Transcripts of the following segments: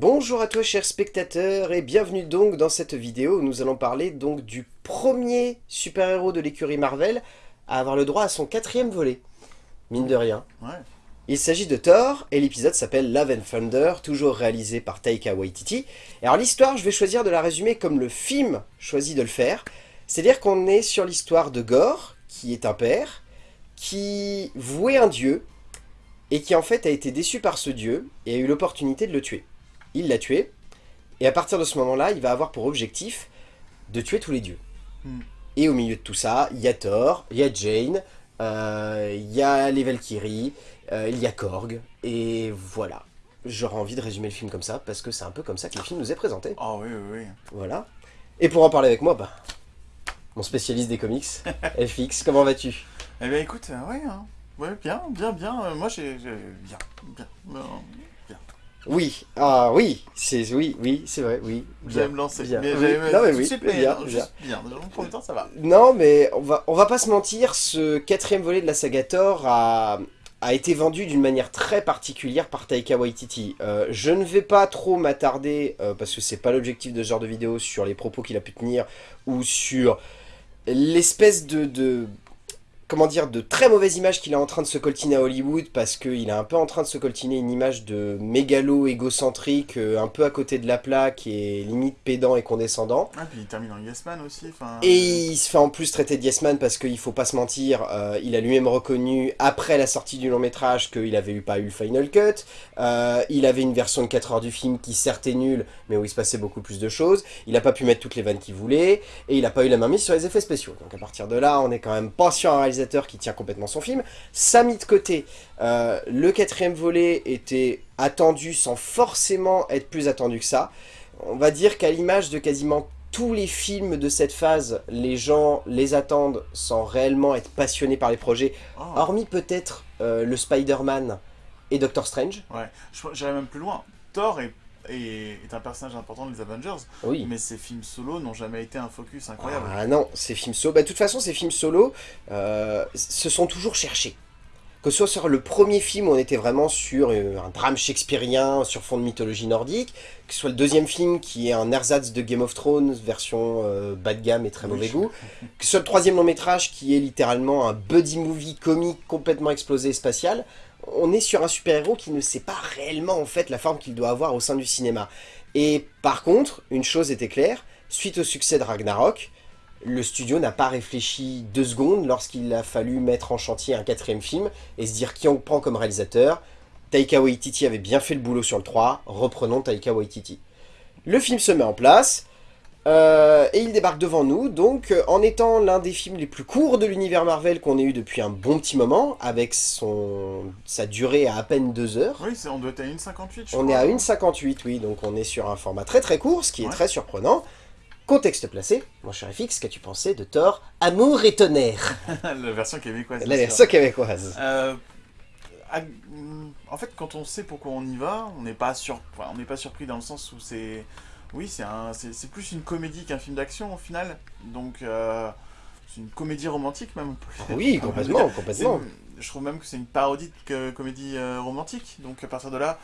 Bonjour à toi chers spectateurs et bienvenue donc dans cette vidéo où nous allons parler donc du premier super-héros de l'écurie Marvel à avoir le droit à son quatrième volet. Mine de rien. Ouais. Il s'agit de Thor et l'épisode s'appelle Love and Thunder, toujours réalisé par Taika Waititi. Et alors l'histoire, je vais choisir de la résumer comme le film choisit de le faire. C'est-à-dire qu'on est sur l'histoire de Gore, qui est un père, qui vouait un dieu, et qui en fait a été déçu par ce dieu, et a eu l'opportunité de le tuer il l'a tué, et à partir de ce moment-là, il va avoir pour objectif de tuer tous les dieux. Hmm. Et au milieu de tout ça, il y a Thor, il y a Jane, euh, il y a les Valkyries, euh, il y a Korg, et voilà. J'aurais envie de résumer le film comme ça, parce que c'est un peu comme ça que le film nous est présenté. Ah oui, oui, oui. Voilà. Et pour en parler avec moi, bah, mon spécialiste des comics, FX, comment vas-tu? Eh bien écoute, euh, ouais, hein. ouais, bien, bien, bien. euh, moi j'ai... j'ai- Bien, bien. Oui, ah oui, c'est oui, oui, c'est vrai, oui. Vous bien, allez me lancer. bien. Mais, Oui, non mais oui, bien, non, bien. juste bien. Dans le premier temps, ça va. Non, mais on va, on va pas se mentir, ce quatrième volet de la saga Thor a, a été vendu d'une manière très particulière par Taika Waititi. Euh, je ne vais pas trop m'attarder, euh, parce que c'est pas l'objectif de ce genre de vidéo, sur les propos qu'il a pu tenir, ou sur l'espèce de, de... Comment dire, de très mauvaise image qu'il est en train de se coltiner à Hollywood, parce qu'il est un peu en train de se coltiner une image de mégalo égocentrique, euh, un peu à côté de la plaque, et limite pédant et condescendant. Ah, puis il termine en Yes Man aussi. Et il se fait en plus traiter de yes man parce qu'il faut pas se mentir, euh, il a lui-même reconnu après la sortie du long métrage qu'il avait eu pas eu le final cut, Euh, il avait une version de 4 heures du film qui certes est nulle, mais où il se passait beaucoup plus de choses, il a pas pu mettre toutes les vannes qu'il voulait, et il a pas eu la main mise sur les effets spéciaux. Donc à partir de là, on est quand même pas sur un réalisateur qui tient complètement son film. Ça mis de côté, euh, le quatrième volet était attendu sans forcément être plus attendu que ça. On va dire qu'à l'image de quasiment tous les films de cette phase, les gens les attendent sans réellement être passionnés par les projets, Oh, hormis peut-être euh, le Spider-Man et Doctor Strange. ouais. J'irais même plus loin. Thor est, est, est un personnage important des Avengers, Oui. mais ses films solo n'ont jamais été un focus incroyable. Ah non, ces films solo, bah, de toute façon ces films solo euh, se sont toujours cherchés. Que ce soit sur le premier film où on était vraiment sur euh, un drame shakespearien sur fond de mythologie nordique, que ce soit le deuxième film qui est un ersatz de Game of Thrones version euh, bas de gamme et très Oui. mauvais goût, que ce soit le troisième long métrage qui est littéralement un buddy movie comique complètement explosé et spatial, on est sur un super-héros qui ne sait pas réellement en fait la forme qu'il doit avoir au sein du cinéma. Et par contre, une chose était claire, suite au succès de Ragnarok, le studio n'a pas réfléchi deux secondes lorsqu'il a fallu mettre en chantier un quatrième film et se dire qui on prend comme réalisateur. Taika Waititi avait bien fait le boulot sur le 3, reprenons Taika Waititi. Le film se met en place, euh, et il débarque devant nous, donc euh, en étant l'un des films les plus courts de l'univers Marvel qu'on ait eu depuis un bon petit moment, avec son, sa durée à à peine deux heures. Oui, on doit être à 1,58 je On crois. est à 1,58, oui, donc on est sur un format très très court, ce qui est très surprenant. Contexte placé, mon cher FX, qu'as-tu pensé de Thor Amour et tonnerre? La version québécoise. La version québécoise. Euh, en fait, quand on sait pourquoi on y va, on n'est pas, sur... enfin, on n'est pas surpris dans le sens où c'est... Oui, c'est un... c'est plus une comédie qu'un film d'action au final. Donc, euh, c'est une comédie romantique même. Oui, complètement, complètement. Je trouve même que c'est une parodie de que- comédie euh, romantique. Donc, à partir de là,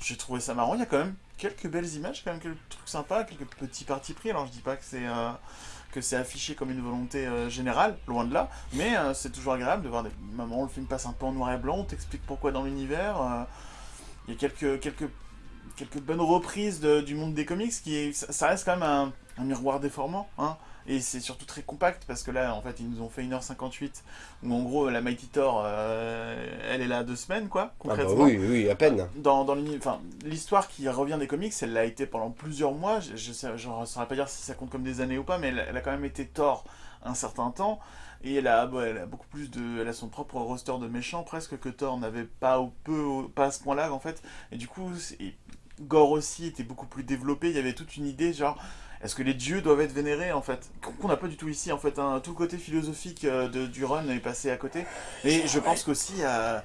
j'ai trouvé ça marrant. Il y a quand même quelques belles images, quand même quelques trucs sympas, quelques petits partis pris. Alors, je dis pas que c'est... euh, que c'est affiché comme une volonté euh, générale, loin de là, mais euh, c'est toujours agréable de voir des moments où le film passe un peu en noir et blanc, on t'explique pourquoi dans l'univers. euh, Il y a quelques, quelques, quelques bonnes reprises de- du monde des comics, qui est, ça, reste quand même un, un miroir déformant, hein, et c'est surtout très compact, parce que là, en fait, ils nous ont fait 1h58, où en gros, la Mighty Thor, euh, elle est là deux semaines, quoi, Ah bah concrètement oui, oui, à peine. dans, dans enfin, l'histoire qui revient des comics, elle l'a été pendant plusieurs mois. Je, je, sais, je ne saurais pas dire si ça compte comme des années ou pas, mais elle, elle a quand même été Thor un certain temps. Et elle a, elle a beaucoup plus de, elle a son propre roster de méchants presque que Thor n'avait pas ou peu, pas à ce point-là en fait. Et du coup, Gore aussi était beaucoup plus développé. Il y avait toute une idée genre. Est-ce que les dieux doivent être vénérés en fait? Qu'on n'a pas du tout ici en fait. hein. Tout le côté philosophique euh, de, du run est passé à côté. Et je pense qu'aussi euh,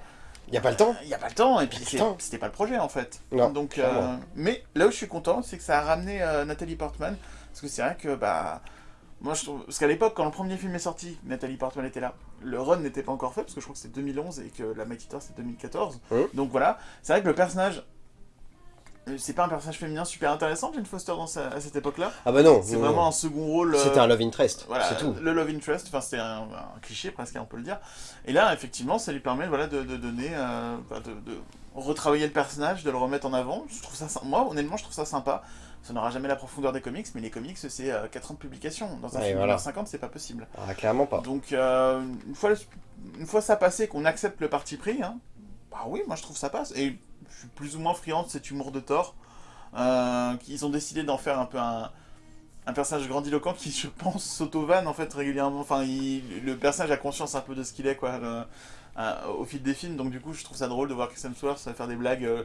Il a pas le temps. il n'y a pas le temps, et puis c'était pas le projet en fait. Non, Donc, euh, mais là où je suis content, c'est que ça a ramené euh, Nathalie Portman, parce que c'est vrai que, bah, moi je trouve. Parce qu'à l'époque, quand le premier film est sorti, Nathalie Portman était là. Le run n'était pas encore fait, parce que je crois que c'était 2011 et que la Mighty Thor c'était 2014. Hein Donc voilà, c'est vrai que le personnage c'est pas un personnage féminin super intéressant, Jane Foster, dans sa- à cette époque-là. Ah bah non, C'est non, vraiment non. un second rôle. euh, C'était un love interest, voilà, c'est tout. le love interest, enfin c'était un, un cliché presque, on peut le dire. Et là, effectivement, ça lui permet voilà, de, de donner, euh, bah, de, de retravailler le personnage, de le remettre en avant. Je trouve ça, moi, honnêtement, je trouve ça sympa. Ça n'aura jamais la profondeur des comics, mais les comics, c'est euh, 4 ans de publication. Dans un Ouais, film voilà. de 50, c'est pas possible. Ah, clairement pas. Donc, euh, une, fois, une fois ça passé, qu'on accepte le parti pris, hein, bah oui, moi je trouve ça passe. Et je suis plus ou moins friand de cet humour de Thor. Euh, ils ont décidé d'en faire un peu un, personnage grandiloquent qui, je pense, s'auto-vanne en fait régulièrement. Enfin, le personnage a conscience un peu de ce qu'il est, quoi, euh, au fil des films. Donc, du coup, je trouve ça drôle de voir Chris Hemsworth faire des blagues. euh,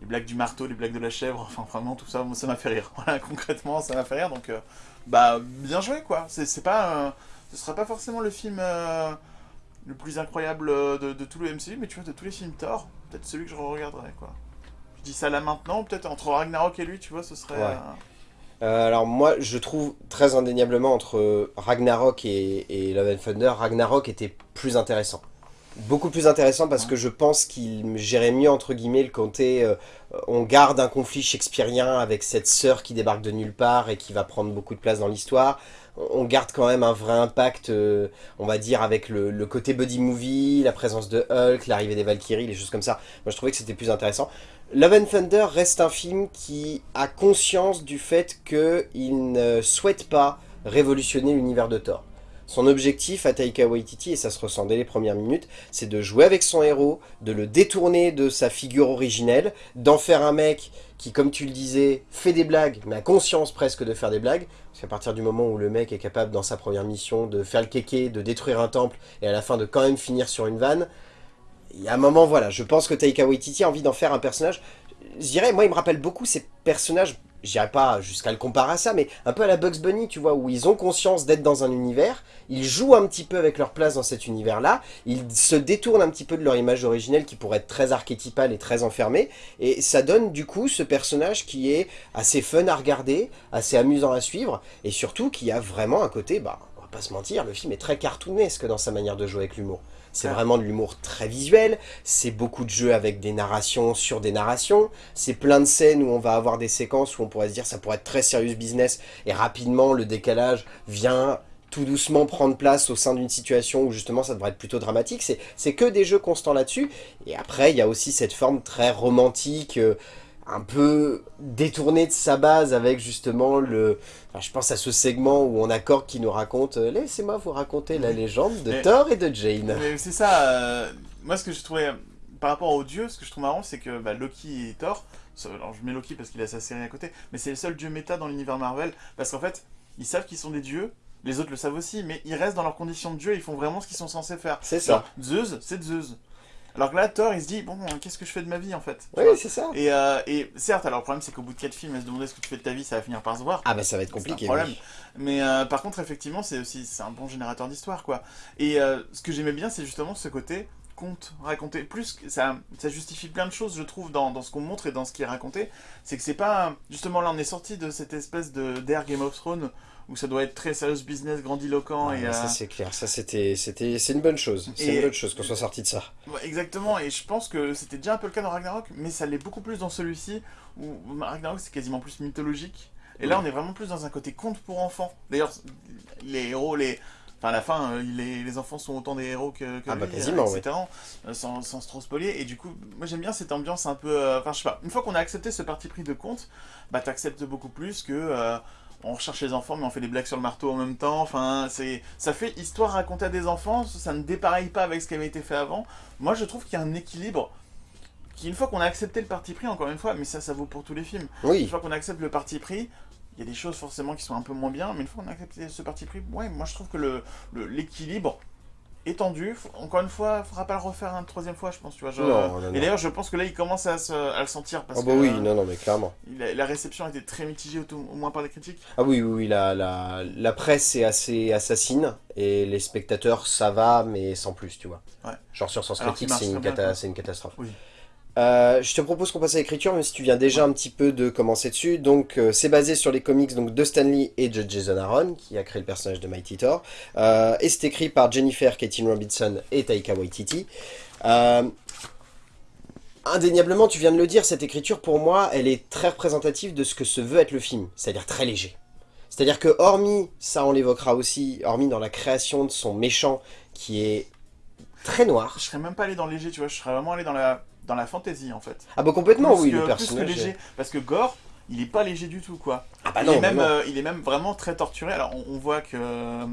les blagues du marteau, les blagues de la chèvre, enfin vraiment tout ça, ça m'a fait rire. Voilà, concrètement, ça m'a fait rire. Donc, euh, bah, bien joué quoi. C'est pas, euh, ce sera pas forcément le film euh, le plus incroyable euh, de, de tout le MCU, mais tu vois, de tous les films Thor, peut-être celui que je regarderai quoi. Je dis ça là maintenant, peut-être entre Ragnarok et lui, tu vois, ce serait. Ouais. euh, Euh, alors moi, je trouve très indéniablement entre Ragnarok et, et Love and Thunder, Ragnarok était plus intéressant. Beaucoup plus intéressant parce que je pense qu'il gérait mieux, entre guillemets, le côté... euh, on garde un conflit shakespearien avec cette sœur qui débarque de nulle part et qui va prendre beaucoup de place dans l'histoire. On garde quand même un vrai impact, euh, on va dire, avec le, côté buddy movie, la présence de Hulk, l'arrivée des Valkyries, les choses comme ça. Moi, je trouvais que c'était plus intéressant. Love and Thunder reste un film qui a conscience du fait qu'il ne souhaite pas révolutionner l'univers de Thor. Son objectif à Taika Waititi, et ça se ressent dès les premières minutes, c'est de jouer avec son héros, de le détourner de sa figure originelle, d'en faire un mec qui, comme tu le disais, fait des blagues, mais a conscience presque de faire des blagues. Parce qu'à partir du moment où le mec est capable, dans sa première mission, de faire le kéké, de détruire un temple, et à la fin de quand même finir sur une vanne, il y a un moment, voilà, je pense que Taika Waititi a envie d'en faire un personnage. Je dirais, moi, il me rappelle beaucoup ces personnages, je dirais pas jusqu'à le comparer à ça, mais un peu à la Bugs Bunny, tu vois, où ils ont conscience d'être dans un univers, ils jouent un petit peu avec leur place dans cet univers-là, ils se détournent un petit peu de leur image originelle qui pourrait être très archétypale et très enfermée, et ça donne du coup ce personnage qui est assez fun à regarder, assez amusant à suivre, et surtout qui a vraiment un côté, bah, on va pas se mentir, le film est très cartoonesque dans sa manière de jouer avec l'humour. C'est Ouais. vraiment de l'humour très visuel, c'est beaucoup de jeux avec des narrations sur des narrations, c'est plein de scènes où on va avoir des séquences où on pourrait se dire ça pourrait être très serious business, et rapidement le décalage vient tout doucement prendre place au sein d'une situation où justement ça devrait être plutôt dramatique, c'est c'est que des jeux constants là-dessus, et après il y a aussi cette forme très romantique, euh, un peu détournée de sa base avec justement le... enfin, je pense à ce segment où on a Korg qui nous raconte euh, Laissez-moi vous raconter la légende de Mais- Thor et de Jane ». Mais c'est ça, euh, moi ce que je trouvais, par rapport aux dieux, ce que je trouve marrant, c'est que bah, Loki et Thor, alors je mets Loki parce qu'il a sa série à côté, mais c'est le seul dieu méta dans l'univers Marvel, parce qu'en fait, ils savent qu'ils sont des dieux, les autres le savent aussi, mais ils restent dans leurs conditions de dieu, ils font vraiment ce qu'ils sont censés faire. C'est ça. Zeus, c'est Zeus. Alors que là, Thor, il se dit, bon, qu'est-ce que je fais de ma vie en fait Oui, c'est ça. et, euh, et certes, alors le problème c'est qu'au bout de 4 films, à se demander ce que tu fais de ta vie, ça va finir par se voir. Ah bah ça va être compliqué. problème. oui. Mais euh, par contre, effectivement, c'est aussi un bon générateur d'histoire, quoi. Et euh, ce que j'aimais bien, c'est justement ce côté conte raconté. Plus que ça, ça justifie plein de choses, je trouve, dans, dans ce qu'on montre et dans ce qui est raconté. C'est que c'est pas justement là, on est sorti de cette espèce de d'ère Game of Thrones où ça doit être très serious business, grandiloquent Ouais, et Ça euh, c'est clair, ça c'était, c'était, c'est une bonne chose, c'est Et- une bonne chose qu'on soit sorti de ça. Ouais, exactement, et je pense que c'était déjà un peu le cas dans Ragnarok, mais ça l'est beaucoup plus dans celui-ci, où Ragnarok c'est quasiment plus mythologique, et là on est vraiment plus dans un côté conte pour enfants. D'ailleurs, les héros, les... Enfin, à la fin, euh, les, les enfants sont autant des héros que, que Ah bah, lui, euh, etc., sans, sans se trop spoiler, et du coup, moi j'aime bien cette ambiance un peu... euh, Enfin, je sais pas, une fois qu'on a accepté ce parti pris de conte, bah t'acceptes beaucoup plus que... euh, on recherche les enfants, mais on fait des blagues sur le marteau en même temps. Enfin, c'est, ça fait histoire racontée à des enfants. Ça ne dépareille pas avec ce qui avait été fait avant. Moi, je trouve qu'il y a un équilibre qui, une fois qu'on a accepté le parti pris, encore une fois, mais ça, ça vaut pour tous les films. Une Oui, fois qu'on accepte le parti pris, il y a des choses forcément qui sont un peu moins bien, mais une fois qu'on a accepté ce parti pris, ouais, moi je trouve que le, le- l'équilibre est tendu. Faut- Encore une fois, il faudra pas le refaire une troisième fois, je pense. Tu vois, Non, non, non. Et d'ailleurs, je pense que là, il commence à, se- à le sentir parce ah bah que oui, euh, non, non, mais clairement. la, la réception a été très mitigée, au, au moins par les critiques. Ah oui, oui, oui, la, la, la presse est assez assassine, et les spectateurs, ça va, mais sans plus, tu vois. Ouais. Genre sur Sens Critique, c'est une, cata- une catastrophe. Oui. Euh, je te propose qu'on passe à l'écriture, même si tu viens déjà un petit peu de commencer dessus. Donc, euh, c'est basé sur les comics donc, de Stanley et de Jason Aaron, qui a créé le personnage de Mighty Thor. Euh, et c'est écrit par Jennifer Katin Robinson et Taika Waititi. Indéniablement, tu viens de le dire, cette écriture, pour moi, elle est très représentative de ce que se veut être le film, c'est-à-dire très léger. C'est-à-dire que, hormis, ça on l'évoquera aussi, hormis dans la création de son méchant, qui est très noir. Je serais même pas allé dans léger, tu vois, je serais vraiment allé dans la, dans la fantaisie, en fait. Ah bah complètement, Plus oui, que- le plus que personnage... léger, parce que Gore, il est pas léger du tout, quoi. Ah bah il, non, est même, non. euh, il est même vraiment très torturé. Alors, on, on voit que euh,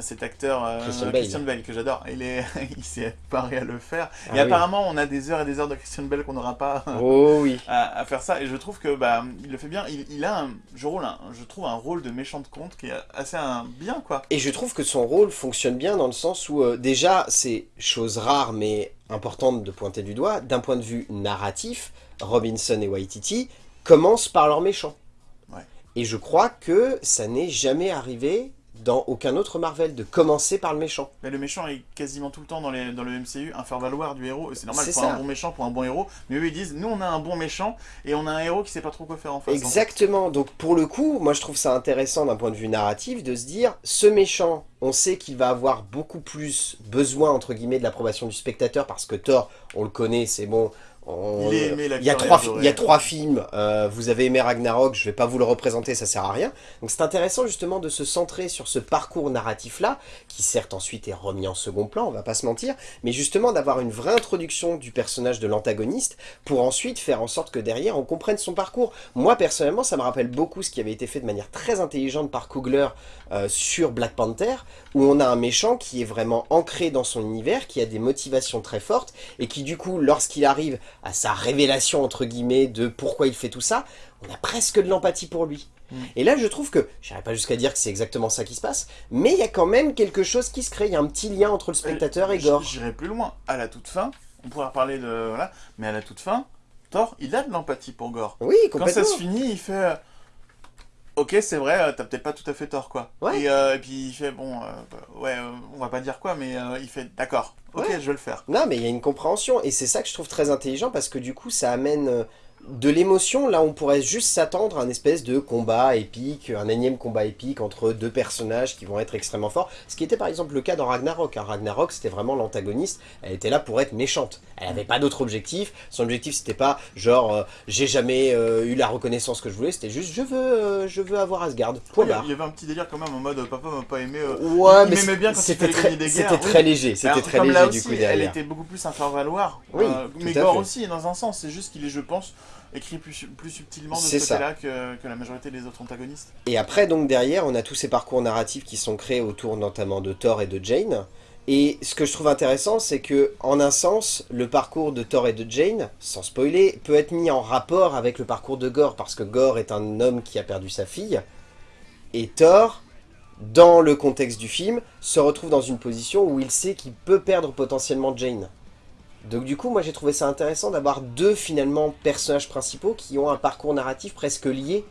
cet acteur, euh, Christian Bale. que j'adore, il est, il s'est paré à le faire. Ah et oui. apparemment, on a des heures et des heures de Christian Bale qu'on n'aura pas Oh oui. à, à faire ça. Et je trouve que bah, il le fait bien. Il, il a, un, je, rôle un- je trouve, un rôle de méchant de compte qui est assez un, bien, quoi. Et je trouve que son rôle fonctionne bien dans le sens où, euh, déjà, c'est chose rare mais importante de pointer du doigt, d'un point de vue narratif, Robinson et Waititi commencent par leur méchant. Ouais. Et je crois que ça n'est jamais arrivé dans aucun autre Marvel de commencer par le méchant. Mais le méchant est quasiment tout le temps dans, les, dans le MCU un faire-valoir du héros. C'est normal C'est pour ça. un bon méchant, pour un bon héros. Mais eux, ils disent, nous, on a un bon méchant et on a un héros qui sait pas trop quoi faire en face. en fait. Exactement, donc pour le coup, moi je trouve ça intéressant d'un point de vue narratif de se dire, ce méchant, on sait qu'il va avoir beaucoup plus besoin, entre guillemets, de l'approbation du spectateur, parce que Thor, on le connaît, c'est bon, on- Il est aimé, il y a trois, il y a trois films, euh, vous avez aimé Ragnarok, je vais pas vous le représenter, ça sert à rien. Donc c'est intéressant justement de se centrer sur ce parcours narratif-là, qui certes ensuite est remis en second plan, on va pas se mentir, mais justement d'avoir une vraie introduction du personnage de l'antagoniste, pour ensuite faire en sorte que derrière on comprenne son parcours. Moi personnellement, ça me rappelle beaucoup ce qui avait été fait de manière très intelligente par Coogler euh, sur Black Panther, où on a un méchant qui est vraiment ancré dans son univers, qui a des motivations très fortes, et qui du coup, lorsqu'il arrive à sa révélation entre guillemets de pourquoi il fait tout ça, on a presque de l'empathie pour lui. Mm. Et là, je trouve que, j'irai pas jusqu'à dire que c'est exactement ça qui se passe, mais il y a quand même quelque chose qui se crée, il y a un petit lien entre le spectateur et Gore. J'irai plus loin. À la toute fin, on pourra reparler de. Voilà. Mais à la toute fin, Thor, il a de l'empathie pour Gore. Oui, Quand complètement. ça se finit, il fait. Ok, c'est vrai, euh, t'as peut-être pas tout à fait tort, quoi. Ouais. Et, euh, et puis il fait, bon, euh, bah, ouais, euh, on va pas dire quoi, mais euh, il fait, d'accord, ok, Ouais. je vais le faire. Non, mais il y a une compréhension, et c'est ça que je trouve très intelligent, parce que du coup, ça amène de l'émotion, là on pourrait juste s'attendre à un espèce de combat épique, un énième combat épique entre deux personnages qui vont être extrêmement forts, ce qui était par exemple le cas dans Ragnarok. hein. Ragnarok, c'était vraiment l'antagoniste, elle était là pour être méchante, elle avait pas d'autre objectif, son objectif c'était pas genre, euh, j'ai jamais euh, eu la reconnaissance que je voulais, c'était juste, je veux, euh, je veux avoir Asgard, point Il y a- barre. il y avait un petit délire quand même en mode, papa m'a pas aimé. Ouais, il mais bien quand c'était très, gagner des guerres, c'était oui. très léger, c'était très léger du coup elle derrière. était beaucoup plus un faire-valoir. Oui, euh, tout mais Gore aussi, dans un sens. C'est juste qu'il est, je pense, écrit plus, plus subtilement de ce côté-là que, que la majorité des autres antagonistes. Et après, donc derrière, on a tous ces parcours narratifs qui sont créés autour notamment de Thor et de Jane. Et ce que je trouve intéressant, c'est que, en un sens, le parcours de Thor et de Jane, sans spoiler, peut être mis en rapport avec le parcours de Gore, parce que Gore est un homme qui a perdu sa fille, et Thor, dans le contexte du film, se retrouve dans une position où il sait qu'il peut perdre potentiellement Jane. Donc du coup, moi j'ai trouvé ça intéressant d'avoir deux finalement personnages principaux qui ont un parcours narratif presque lié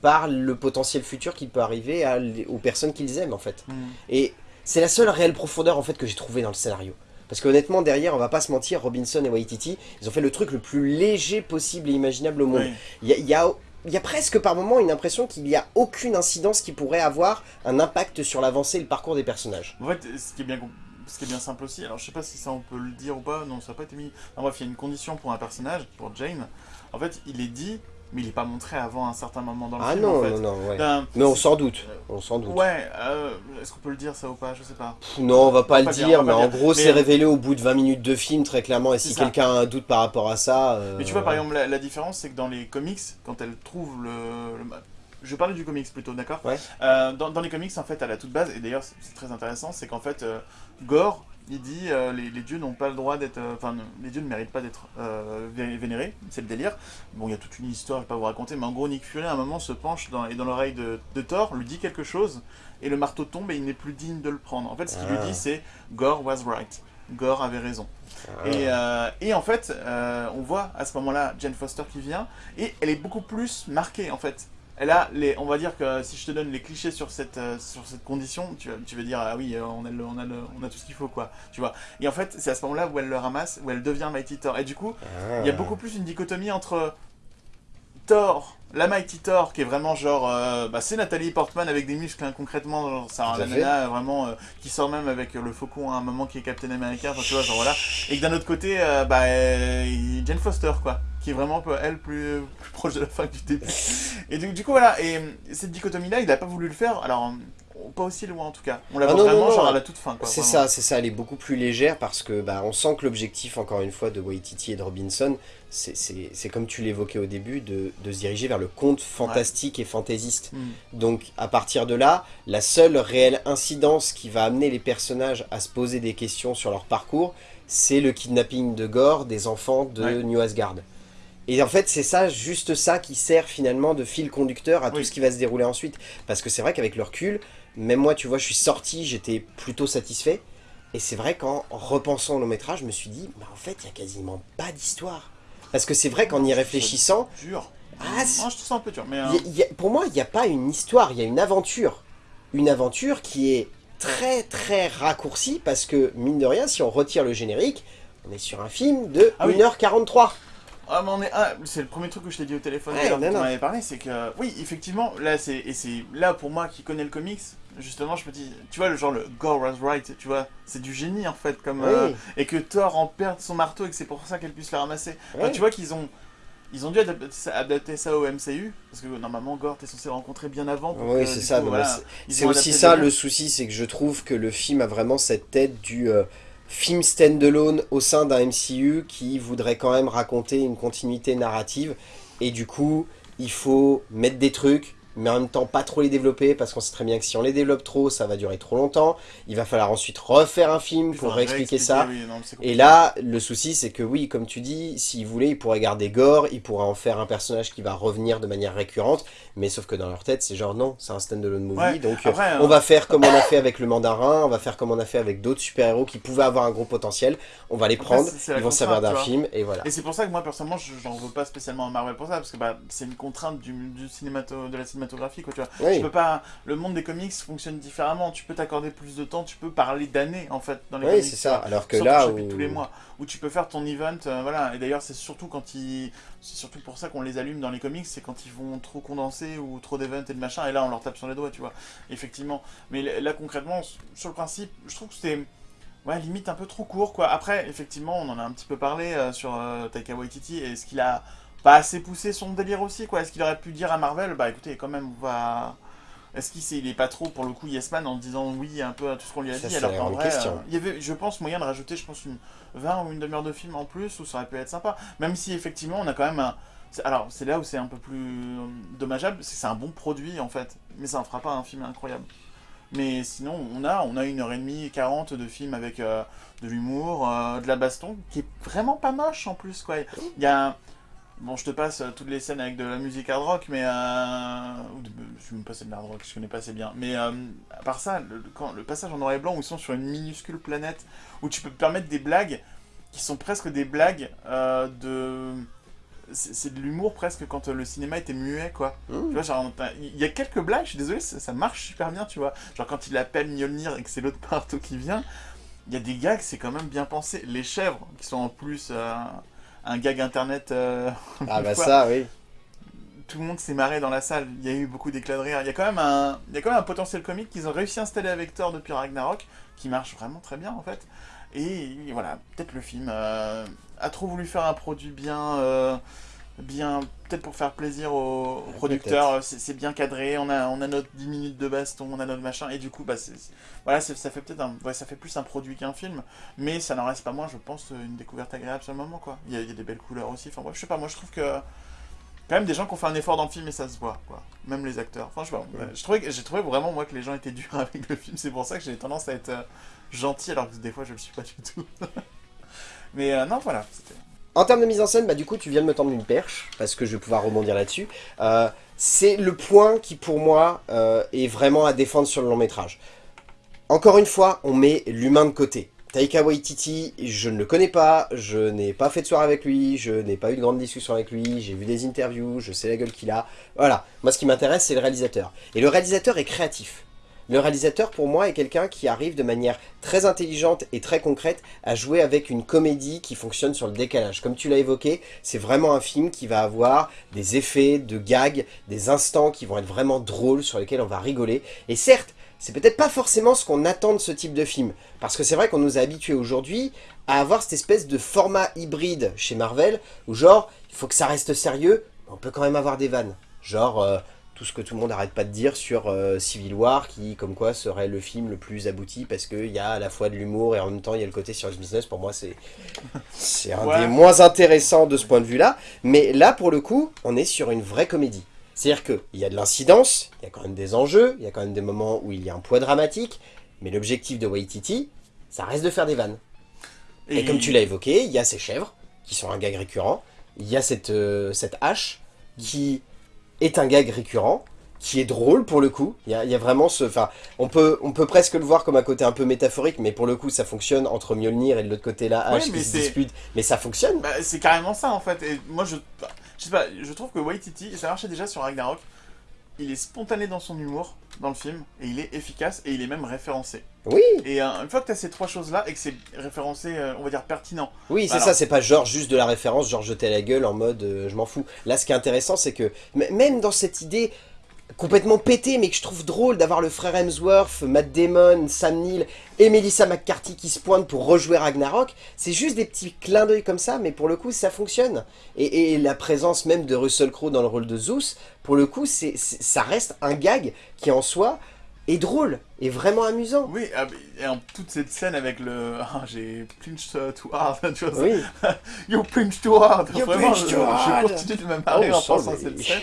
par le potentiel futur qui peut arriver à aux personnes qu'ils aiment en fait. Et c'est la seule réelle profondeur en fait que j'ai trouvé dans le scénario. Parce qu'honnêtement derrière, on va pas se mentir, Robinson et Waititi, ils ont fait le truc le plus léger possible et imaginable au monde. Oui. Il y a, y a presque par moment une impression qu'il n'y a aucune incidence qui pourrait avoir un impact sur l'avancée et le parcours des personnages. En fait, ce qui est bien, ce qui est bien simple aussi, alors je sais pas si ça on peut le dire ou pas, non, ça n'a pas été mis. En bref, il y a une condition pour un personnage, pour Jane. En fait, il est dit, mais il est pas montré avant un certain moment dans le Ah film. non, en fait. non, non, ouais. Ben, Mais on s'en doute, on s'en doute. Ouais, euh, est-ce qu'on peut le dire ça ou pas? Je sais pas. Pff, Non, on va pas On le pas dire, mais en dire. gros, c'est euh, révélé au bout de 20 minutes de film, très clairement, et si quelqu'un a un doute par rapport à ça... euh, Mais tu vois, par exemple, la, la différence, c'est que dans les comics, quand elle trouve le. le- je parler du comics plutôt, d'accord? Ouais. Euh, dans, dans les comics, en fait, à la toute base, et d'ailleurs, c'est très intéressant, c'est qu'en fait, Gore, il dit euh, les, les dieux n'ont pas le droit d'être. euh, Enfin, les dieux ne méritent pas d'être euh, vé- vénérés, c'est le délire. Bon, il y a toute une histoire, je vais pas vous raconter, mais en gros, Nick Fury, à un moment, se penche dans, et dans l'oreille de, de Thor, lui dit quelque chose, et le marteau tombe et il n'est plus digne de le prendre. En fait, ce qu'il Ah. lui dit, c'est Gore was right. Gore avait raison. Ah. Et, et en fait, on voit à ce moment-là Jane Foster qui vient, et elle est beaucoup plus marquée en fait. Elle a les, on va dire que si je te donne les clichés sur cette, euh, sur cette condition, tu, vas- tu vas dire ah oui, euh, on a, le- on, a le- on a tout ce qu'il faut quoi, tu vois. Et en fait, c'est à ce moment-là où elle le ramasse, où elle devient Mighty Thor. Et du coup, Ah. il y a beaucoup plus une dichotomie entre Thor, la Mighty Thor, qui est vraiment genre... euh, bah, c'est Nathalie Portman avec des muscles, hein, concrètement. genre, C'est la nana, vraiment, qui sort même avec le faucon à un moment qui est Captain America, enfin, tu vois, genre voilà. Et que d'un autre côté, bah, Jane Foster, quoi. Qui est vraiment, elle, plus, plus proche de la fin que du début. Et du, du coup, voilà. Et cette dichotomie-là, il a pas voulu le faire. Alors, pas aussi loin, en tout cas. On la Ah voit non, non, vraiment, non. genre, à la toute fin. C'est ça, c'est ça, elle est beaucoup plus légère parce que bah, on sent que l'objectif, encore une fois, de Waititi et de Robinson, c'est- comme tu l'évoquais au début, de, de se diriger vers le conte fantastique et fantaisiste. Hmm. Donc à partir de là, la seule réelle incidence qui va amener les personnages à se poser des questions sur leur parcours, c'est le kidnapping de Gore des enfants de Ouais. New Asgard. Et en fait, c'est ça, juste ça qui sert finalement de fil conducteur à tout ce qui va se dérouler ensuite. Parce que c'est vrai qu'avec le recul, même moi, tu vois, je suis sorti, j'étais plutôt satisfait. Et c'est vrai qu'en repensant au long métrage, je me suis dit, bah en fait, il y a quasiment pas d'histoire. Parce que c'est vrai qu'en y réfléchissant, Dur. Ah, je trouve ça un peu dur. Mais, euh, il y a- il y a- pour moi, il n'y a pas une histoire, il y a une aventure. Une aventure qui est très très raccourcie parce que, mine de rien, si on retire le générique, on est sur un film de Ah oui. 1h43. Ah, mais on est... ah, c'est le premier truc que je t'ai dit au téléphone Ouais, non, quand on non. m'avait parlé, c'est que oui, effectivement, là c'est et c'est là pour moi qui connais le comics, justement, je me dis, tu vois le genre le Gore was right, tu vois, c'est du génie en fait comme euh, et que Thor en perde son marteau et que c'est pour ça qu'elle puisse le ramasser. Enfin, tu vois qu'ils ont ils ont dû adapter ça, au MCU parce que normalement Gore t'es censé le rencontrer bien avant. pour Oui, c'est ça. voilà, c'est- aussi ça le- le souci, c'est que je trouve que le film a vraiment cette tête du euh, film standalone au sein d'un MCU qui voudrait quand même raconter une continuité narrative. Et du coup, il faut mettre des trucs, mais en même temps pas trop les développer parce qu'on sait très bien que si on les développe trop, ça va durer trop longtemps. Il va falloir ensuite refaire un film pour réexpliquer ça. oui, non, Et là, le souci, c'est que oui, comme tu dis, s'ils voulaient, ils pourraient garder Gore, ils pourraient en faire un personnage qui va revenir de manière récurrente, mais sauf que dans leur tête, c'est genre non, c'est un standalone movie, Ouais, donc euh, après, on va faire comme on a fait avec le mandarin, on va faire comme on a fait avec d'autres super-héros qui pouvaient avoir un gros potentiel, on va les Après, prendre, ils vont contrainte, d'un film, et voilà. Et c'est pour ça que moi personnellement je- j'en veux pas spécialement à Marvel pour ça parce que bah c'est une contrainte du, du cinémato, de la cinématographie quoi tu vois. Oui. Tu peux pas le monde des comics fonctionne différemment, tu peux t'accorder plus de temps, tu peux parler d'années en fait dans les Oui, comics. c'est ça, alors que là, où- tous les mois où tu peux faire ton event euh, voilà et d'ailleurs c'est surtout quand ils c'est surtout pour ça qu'on les allume dans les comics c'est quand ils vont trop condenser ou trop d'events et de machin et là on leur tape sur les doigts tu vois effectivement mais là concrètement sur le principe je trouve que c'était Ouais, limite un peu trop court, quoi. Après, effectivement, on en a un petit peu parlé euh, sur euh, Taika Waititi. Est-ce qu'il a pas assez poussé son délire aussi, quoi Est-ce qu'il aurait pu dire à Marvel, bah écoutez, quand même, on va... Est-ce qu'il il est pas trop, pour le coup, yes man en disant oui un peu à tout ce qu'on lui a Ça, dit Alors qu'en vrai, euh, il y avait, je pense, moyen de rajouter, je pense, une 20 ou une demi-heure de film en plus, où ça aurait pu être sympa. Même si, effectivement, on a quand même un... Alors, c'est là où c'est un peu plus euh, dommageable, c'est que c'est un bon produit, en fait. Mais ça en fera pas un film incroyable. Mais sinon, on a, on a une heure et demie, 40 de films avec euh, de l'humour, euh, de la baston, qui est vraiment pas moche en plus, quoi. Il y a... Bon, je te passe euh, toutes les scènes avec de la musique hard rock, mais... Euh... de- Je suis même pas de hard rock, je connais pas assez bien. Mais euh, à part ça, le, quand, le passage en noir et blanc où ils sont sur une minuscule planète, où tu peux te permettre des blagues qui sont presque des blagues euh, de... C'est de l'humour presque quand euh, le cinéma était muet, quoi. Mmh. Tu vois, genre, il y a quelques blagues, je suis désolé, ça, ça marche super bien, tu vois. Genre, quand il appelle Mjolnir et que c'est l'autre partout qui vient, il y a des gags, c'est quand même bien pensé. Les chèvres, qui sont en plus euh, un gag internet. euh, Ah bah fois, ça, oui. Tout le monde s'est marré dans la salle, il y a eu beaucoup d'éclats de rire. Il y a quand même un, il y a quand même un potentiel comique qu'ils ont réussi à installer avec Thor depuis Ragnarok, qui marche vraiment très bien en fait. Et voilà, peut-être le film euh, a trop voulu faire un produit bien. Bien peut-être pour faire plaisir aux, producteurs c'est bien cadré on a on a notre 10 minutes de baston on a notre machin et du coup bah voilà ça fait peut-être un ouais, ça fait plus un produit qu'un film mais ça n'en reste pas moins je pense une découverte agréable sur le moment quoi. Il y a, il y a des belles couleurs aussi enfin bref, je sais pas moi je trouve que quand même des gens qui ont fait un effort dans le film et ça se voit quoi. Même les acteurs. Enfin je sais pas ouais, je trouvais j'ai trouvé vraiment moi que les gens étaient durs avec le film c'est pour ça que j'ai tendance à être euh, gentil alors que des fois je le suis pas du tout. Mais euh, non voilà c'était En termes de mise en scène, bah du coup tu viens de me tendre une perche, parce que je vais pouvoir rebondir là-dessus. Euh, c'est le point qui pour moi euh, est vraiment à défendre sur le long métrage. Encore une fois, on met l'humain de côté. Taika Waititi, je ne le connais pas, je n'ai pas fait de soirée avec lui, je n'ai pas eu de grande discussion avec lui, j'ai vu des interviews, je sais la gueule qu'il a. Voilà, moi ce qui m'intéresse c'est le réalisateur. Et le réalisateur est créatif. Le réalisateur, pour moi, est quelqu'un qui arrive de manière très intelligente et très concrète à jouer avec une comédie qui fonctionne sur le décalage. Comme tu l'as évoqué, c'est vraiment un film qui va avoir des effets de gags, des instants qui vont être vraiment drôles, sur lesquels on va rigoler. Et certes, c'est peut-être pas forcément ce qu'on attend de ce type de film. Parce que c'est vrai qu'on nous a habitués aujourd'hui à avoir cette espèce de format hybride chez Marvel, où genre, il faut que ça reste sérieux, mais on peut quand même avoir des vannes. Genre, euh, tout ce que tout le monde n'arrête pas de dire sur euh, Civil War, qui comme quoi serait le film le plus abouti, parce qu'il y a à la fois de l'humour et en même temps il y a le côté serious business, pour moi c'est c'est un Ouais. des moins intéressants de ce point de vue-là. Mais là, pour le coup, on est sur une vraie comédie. C'est-à-dire qu'il y a de l'incidence, il y a quand même des enjeux, il y a quand même des moments où il y a un poids dramatique, mais l'objectif de Waititi, ça reste de faire des vannes. Et, comme tu l'as évoqué, il y a ces chèvres, qui sont un gag récurrent, il y a cette, euh, cette hache, qui est un gag récurrent, qui est drôle pour le coup, il y a, il y a vraiment ce... Enfin, on peut, on peut presque le voir comme un côté un peu métaphorique, mais pour le coup, ça fonctionne entre Mjolnir et de l'autre côté la hache Ouais, qui se dispute, mais ça fonctionne. Bah, c'est carrément ça en fait. Et moi je. Je sais pas, je trouve que Waititi, ça marchait déjà sur Ragnarok, il est spontané dans son humour, dans le film, et il est efficace, et il est même référencé. Oui, Et euh, une fois que tu as ces trois choses-là, et que c'est référencé, euh, on va dire pertinent, oui, c'est Alors- ça, c'est pas genre juste de la référence, genre jeter la gueule en mode euh, je m'en fous. Là, ce qui est intéressant, c'est que même dans cette idée complètement pétée, mais que je trouve drôle d'avoir le frère Hemsworth, Matt Damon, Sam Neill et Melissa McCarthy qui se pointent pour rejouer Ragnarok, c'est juste des petits clins d'œil comme ça, mais pour le coup, ça fonctionne. Et, et la présence même de Russell Crowe dans le rôle de Zeus, pour le coup, c'est ça reste un gag qui en soi est drôle, et vraiment amusant. Oui, ah, et en toute cette scène avec le. Ah, j'ai uh, too hard, tu vois. Oui, You too hard You Vraiment, je, too hard. je continue de me marrer Oh, en pensant à cette scène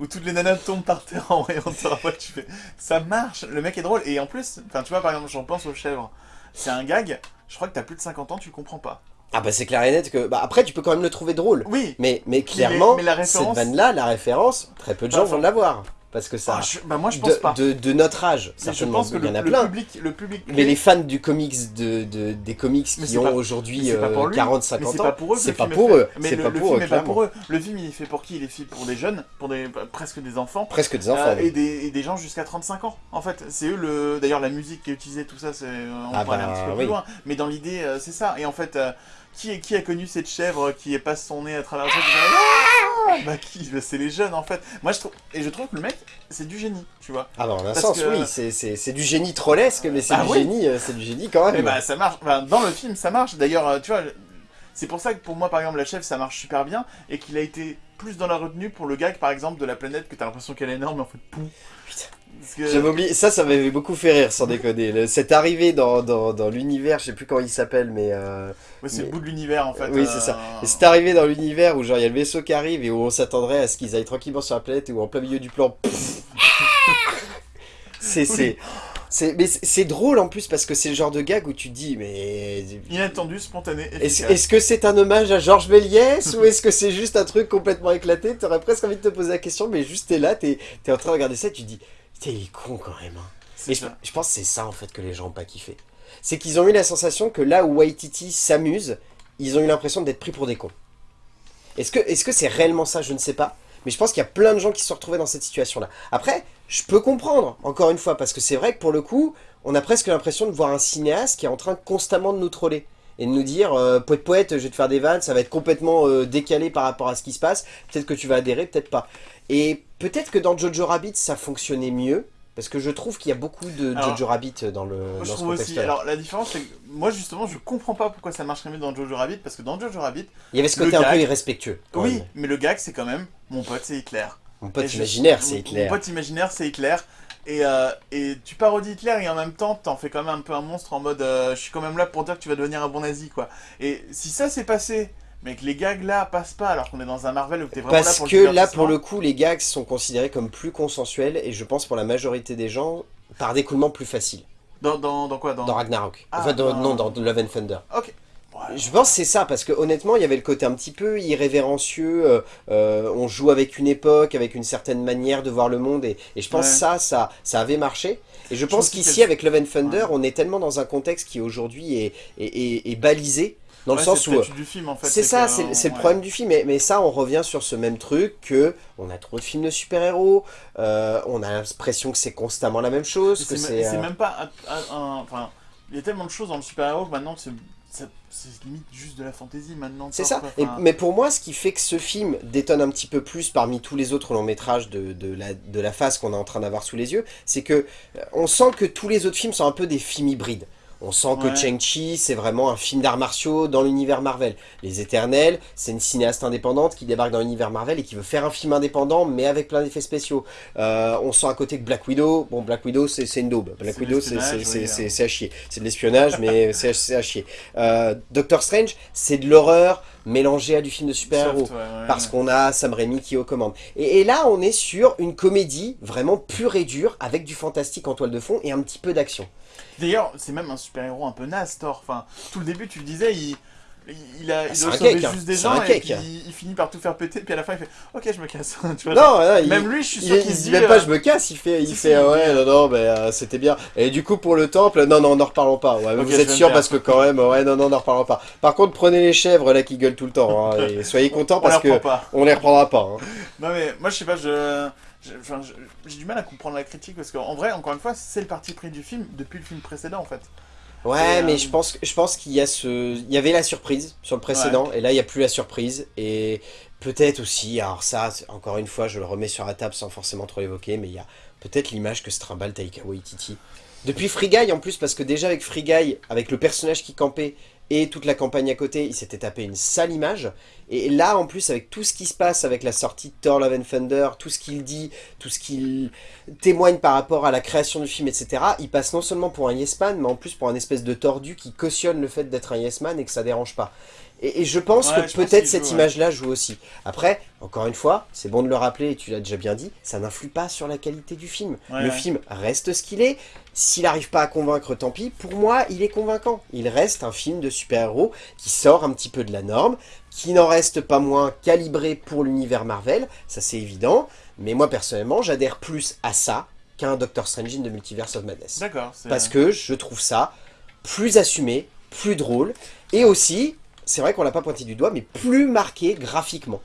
où toutes les nanas tombent par terre en voyant ça. Ouais, tu fais. Ça marche, le mec est drôle. Et en plus, enfin, tu vois, par exemple, j'en pense aux chèvres. C'est un gag, je crois que t'as plus de 50 ans, tu le comprends pas. ah bah c'est clair et net que... Bah, après, tu peux quand même le trouver drôle. Oui, Mais, mais clairement, mais la référence- cette vanne-là, la référence, très peu de gens Enfin, vont l'avoir. Parce que ça... ah, je- bah moi je pense de, pas. de, de notre âge, Mais je certainement, pense que il y en a le plein. public, le public. Mais les fans du comics, de, de- des comics Mais qui ont aujourd'hui c'est pas pour euh, lui. 40, Mais 50 c'est ans, pas pour eux. que c'est pas pour eux. Mais C'est le, pas pour film eux, est pas clairement. pour eux. Le film il est fait pour qui? Il est fait pour des jeunes, pour des bah, presque des enfants. Presque des enfants. Euh, oui. et, des, et des gens jusqu'à 35 ans. En fait, c'est eux le. D'ailleurs, la musique qui est utilisée, tout ça, c'est. On Ah peut aller un bah, petit peu oui. plus loin. Mais dans l'idée, euh, c'est ça. Et en fait, euh, qui, est- qui a connu cette chèvre qui passe son nez à travers le truc Ah Bah qui Bah, C'est les jeunes en fait. Moi je trouve. Et je trouve que le mec, c'est du génie, tu vois. Ah bah en un sens, que- oui, c'est- c'est c'est du génie trollesque, mais c'est Ah du oui. génie, euh, c'est du génie quand Et même. bah ça marche. Enfin, dans le film, ça marche. D'ailleurs, euh, tu vois. C'est pour ça que pour moi, par exemple, la chèvre, ça marche super bien et qu'il a été plus dans la retenue pour le gag, par exemple, de la planète que t'as l'impression qu'elle est énorme, mais en fait, pouf. Que- J'avais oublié, ça, ça m'avait beaucoup fait rire, sans déconner. Le- Cette arrivée dans, dans, dans l'univers, je sais plus comment il s'appelle, mais... euh, Ouais, c'est Mais- le bout de l'univers en fait. Oui, c'est ça. Et c'est arrivé dans l'univers où genre il y a le vaisseau qui arrive et où on s'attendrait à ce qu'ils aillent tranquillement sur la planète et où en plein milieu du plan... c'est... c'est c'est mais c'est- c'est drôle en plus parce que c'est le genre de gag où tu dis mais Inattendu, spontané, est-ce efficace. est-ce que c'est un hommage à Georges Méliès ou est-ce que c'est juste un truc complètement éclaté? T'aurais presque envie de te poser la question mais juste t'es là, t'es es en train de regarder ça et tu te dis putain il est con quand même. hein. C'est Et je, pense que c'est ça en fait que les gens ont pas kiffé. C'est qu'ils ont eu la sensation que là où Waititi s'amuse, ils ont eu l'impression d'être pris pour des cons. Est-ce que est-ce que c'est réellement ça? Je ne sais pas. Mais je pense qu'il y a plein de gens qui se sont retrouvés dans cette situation-là. Après, je peux comprendre, encore une fois, parce que c'est vrai que pour le coup, on a presque l'impression de voir un cinéaste qui est en train constamment de nous troller. Et de nous dire, euh, poète poète, je vais te faire des vannes, ça va être complètement euh, décalé par rapport à ce qui se passe. Peut-être que tu vas adhérer, peut-être pas. Et peut-être que dans Jojo Rabbit, ça fonctionnait mieux. Parce que je trouve qu'il y a beaucoup de Alors, Jojo Rabbit dans le Moi, dans je trouve aussi. Alors la différence, c'est que moi justement, je comprends pas pourquoi ça marcherait mieux dans Jojo Rabbit parce que dans Jojo Rabbit, Il y avait ce côté un peu irrespectueux. oui, même. mais le gag c'est quand même mon pote c'est Hitler. Mon pote Et imaginaire, c'est Hitler. Mon pote imaginaire c'est Hitler. Et, euh, et tu parodies Hitler et en même temps t'en fais quand même un peu un monstre en mode euh, je suis quand même là pour dire que tu vas devenir un bon nazi quoi. Et si ça s'est passé, mais que les gags là passent pas alors qu'on est dans un Marvel où t'es vraiment là Parce pour que le là, pour le coup, les gags sont considérés comme plus consensuels et je pense pour la majorité des gens, par découlement plus facile. Dans, dans, dans quoi dans... Dans Ragnarok. Ah, enfin, dans- non, dans Love and Thunder. Ok. Je pense que c'est ça, parce que honnêtement, il y avait le côté un petit peu irrévérencieux, euh, euh, on joue avec une époque, avec une certaine manière de voir le monde, et, et je pense Ouais. que ça, ça, ça avait marché. Et je pense pense qu'ici, avec Love and Thunder, Ouais. on est tellement dans un contexte qui aujourd'hui est, est, est- est balisé, Dans le sens c'est où... en fait. C'est ça, que, c'est euh, c'est le ouais. problème du film, mais, mais ça on revient sur ce même truc que on a trop de films de super-héros, euh, on a l'impression que c'est constamment la même chose, que C'est c'est... c'est euh, même pas un, un- un- Enfin, il y a tellement de choses dans le super-héros que maintenant c'est ça- c'est limite juste de la fantaisie maintenant. C'est ça. Et- mais pour moi, ce qui fait que ce film détonne un petit peu plus parmi tous les autres longs métrages de, de la, de la phase qu'on est en train d'avoir sous les yeux, c'est que euh, on sent que tous les autres films sont un peu des films hybrides. On sent que Ouais. Chang-Chi, c'est vraiment un film d'arts martiaux dans l'univers Marvel. Les Éternels, c'est une cinéaste indépendante qui débarque dans l'univers Marvel et qui veut faire un film indépendant, mais avec plein d'effets spéciaux. Euh, on sent à côté que Black Widow, bon, Black Widow, c'est une daube. Black Widow, c'est oui, hein. c'est à chier. C'est de l'espionnage, mais c'est à- c'est à chier. Euh, Doctor Strange, c'est de l'horreur mélangée à du film de super-héros. soft, ouais, ouais, Parce ouais. qu'on a Sam Raimi qui est aux commandes. Et, et là, on est sur une comédie vraiment pure et dure, avec du fantastique en toile de fond et un petit peu d'action. D'ailleurs, c'est même un super-héros un peu naze, Thor. Enfin, tout le début, tu le disais, il, il, a, il c'est doit un sauver cake, hein. juste des gens et puis il, il finit par tout faire péter. Puis à la fin, il fait Ok, je me casse. tu vois, Non, non, il, même lui, je suis sûr il qu'il se dit même pas euh, je me casse, il fait, il si, fait si, ah il ouais, dit, non, non, mais euh, c'était bien. Et du coup, pour le temple, non, non, n'en reparlons pas. Ouais, vous êtes sûr parce que quand même, ouais, non, non, n'en reparlons pas. Par contre, prenez les chèvres là qui gueulent tout le temps. hein, et soyez contents on parce les que pas. on les reprendra pas. hein. Non, mais moi, je sais pas, je- J'ai du mal à comprendre la critique parce qu'en vrai, encore une fois, c'est le parti pris du film depuis le film précédent en fait. Ouais, Et, mais euh, je pense, je pense qu'il y a ce, il y avait la surprise sur le précédent, et là il y a plus la surprise, et peut-être aussi, alors ça, encore une fois, je le remets sur la table sans forcément trop l'évoquer, mais il y a peut-être l'image que se trimballe Taika Waititi. Depuis Free Guy en plus, parce que déjà avec Free Guy, avec le personnage qui campait et toute la campagne à côté, il s'était tapé une sale image. Et là en plus, avec tout ce qui se passe avec la sortie de Thor Love and Thunder, tout ce qu'il dit, tout ce qu'il témoigne par rapport à la création du film, etc., il passe non seulement pour un yes man, mais en plus pour un espèce de tordu qui cautionne le fait d'être un yes man et que ça dérange pas. Et, et je pense Ouais, que peut-être cette ouais. image-là joue aussi. Après, encore une fois, c'est bon de le rappeler, et tu l'as déjà bien dit, ça n'influe pas sur la qualité du film. Ouais, le film reste ce qu'il est. S'il n'arrive pas à convaincre, tant pis. Pour moi, il est convaincant. Il reste un film de super-héros qui sort un petit peu de la norme, qui n'en reste pas moins calibré pour l'univers Marvel, ça c'est évident. Mais moi, personnellement, j'adhère plus à ça qu'un Doctor Strange in the Multiverse of Madness. D'accord. Parce que je trouve ça plus assumé, plus drôle, et aussi, c'est vrai qu'on l'a pas pointé du doigt, mais plus marqué graphiquement.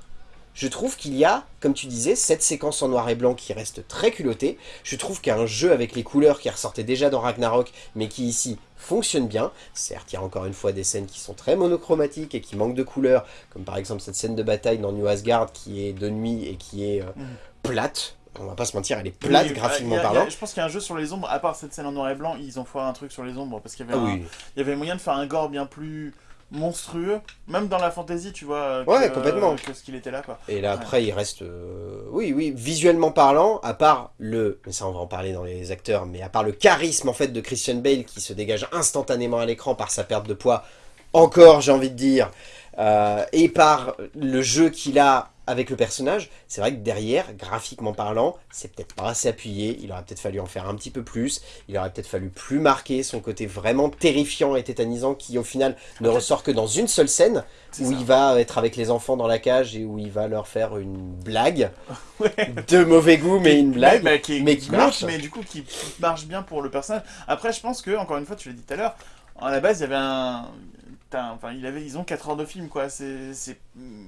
Je trouve qu'il y a, comme tu disais, cette séquence en noir et blanc qui reste très culottée. Je trouve qu'il y a un jeu avec les couleurs qui ressortait déjà dans Ragnarok, mais qui ici fonctionne bien. Certes, il y a encore une fois des scènes qui sont très monochromatiques et qui manquent de couleurs, comme par exemple cette scène de bataille dans New Asgard qui est de nuit et qui est euh, Mhm. plate. On va pas se mentir, elle est plate Oui, graphiquement a- a- parlant. Je pense qu'il y a un jeu sur les ombres, à part cette scène en noir et blanc, ils ont foiré un truc sur les ombres parce qu'il y avait Ah un- oui. il y avait moyen de faire un gore bien plus monstrueux, même dans la fantasy, tu vois, que, Ouais, complètement. que ce qu'il était là, quoi. Et là, Ouais. après, il reste... euh, oui, oui, visuellement parlant, à part le... Mais ça, on va en parler dans les acteurs, mais à part le charisme, en fait, de Christian Bale, qui se dégage instantanément à l'écran par sa perte de poids, encore, j'ai envie de dire, euh, et par le jeu qu'il a avec le personnage, c'est vrai que derrière, graphiquement parlant, c'est peut-être pas assez appuyé, il aurait peut-être fallu en faire un petit peu plus, il aurait peut-être fallu plus marquer son côté vraiment terrifiant et tétanisant, qui au final ne ressort que dans une seule scène, où ça. il va être avec les enfants dans la cage et où il va leur faire une blague Ouais. de mauvais goût mais une blague mais, qui, mais qui glauque, marche. mais du coup qui marche bien pour le personnage. Après, je pense que, encore une fois, tu l'as dit tout à l'heure, à la base, il y avait un. Un- Enfin, il avait, ils ont 4 heures de film, quoi. C'est,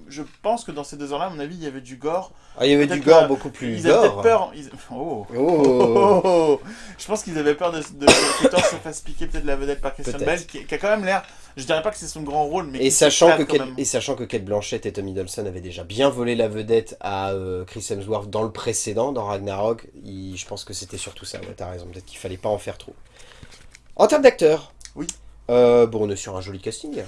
je pense que dans ces deux heures-là, à mon avis, il y avait du gore. Ah, il y avait du gore beaucoup plus ils avaient peut-être peur. ils- Oh. oh Je pense qu'ils avaient peur de, de que Thor se fasse piquer peut-être la vedette par Christian. Bale, qui, qui a quand même l'air. Je dirais pas que c'est son grand rôle, mais et sachant, que Kate, et sachant que Kate Blanchett et Tommy Dolson avaient déjà bien volé la vedette à euh, Chris Hemsworth dans le précédent, dans Ragnarok, il- je pense que c'était surtout ça, ouais, t'as raison, peut-être qu'il fallait pas en faire trop. En termes d'acteurs, Oui. Euh, bon, on est sur un joli casting,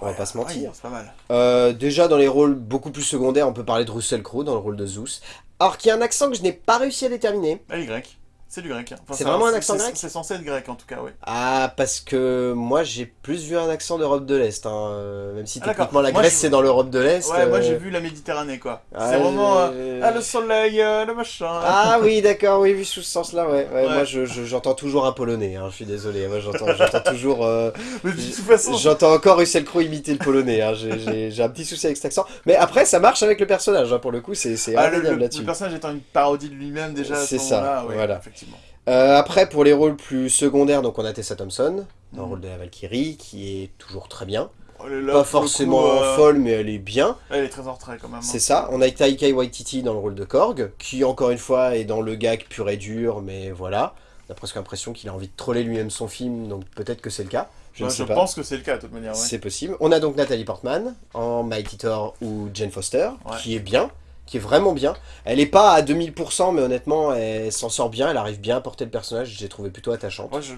on va pas se mentir. ouais, c'est pas mal. Euh, déjà dans les rôles beaucoup plus secondaires, on peut parler de Russell Crowe dans le rôle de Zeus. Alors qui a un accent que je n'ai pas réussi à déterminer. Est grecque. C'est du grec. hein. Enfin, C'est vraiment un accent grec C'est censé être grec en tout cas, oui. Ah parce que moi j'ai plus vu un accent d'Europe de l'Est, hein, euh, même si Ah, techniquement la Moi, Grèce je- c'est dans l'Europe de l'Est. Ouais, moi euh, j'ai vu la Méditerranée quoi. ah, c'est vraiment. euh, Ah, le soleil, le machin. Ah oui d'accord, oui vu sous ce sens là, ouais. ouais, Ouais. Moi je- je- j'entends toujours un polonais, hein, je suis désolé, moi j'entends j'entends toujours... euh, Mais de toute façon, J'entends encore Russell Crowe imiter le polonais, j'ai- un petit souci avec cet accent. Mais après ça marche avec le personnage, pour le coup c'est ah, là-dessus. le personnage étant une parodie de lui-même déjà C'est ça, voilà. Effectivement. Euh, après, pour les rôles plus secondaires, donc on a Tessa Thompson, dans le Mhm. rôle de la Valkyrie, qui est toujours très bien. Elle est là, pas forcément coup, euh, folle, mais elle est bien. Elle est très en retrait quand même. hein. C'est ça. On a Taika Waititi dans le rôle de Korg, qui encore une fois est dans le gag pur et dur, mais voilà. On a presque l'impression qu'il a envie de troller lui-même son film, donc peut-être que c'est le cas. Je ne sais pas. pense que c'est le cas de toute manière. Ouais. C'est possible. On a donc Nathalie Portman en Mighty Thor ou Jane Foster, Ouais. qui est bien, qui est vraiment bien. Elle est pas à 2000%, mais honnêtement, elle s'en sort bien, elle arrive bien à porter le personnage, j'ai trouvé plutôt attachante. Moi, je...